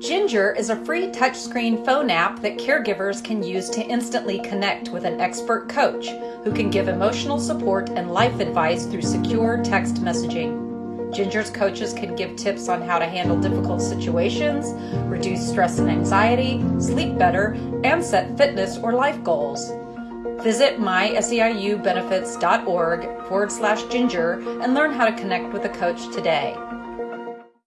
Ginger is a free touchscreen phone app that caregivers can use to instantly connect with an expert coach who can give emotional support and life advice through secure text messaging. Ginger's coaches can give tips on how to handle difficult situations, reduce stress and anxiety, sleep better, and set fitness or life goals. Visit myseiubenefits.org forward slash ginger and learn how to connect with a coach today.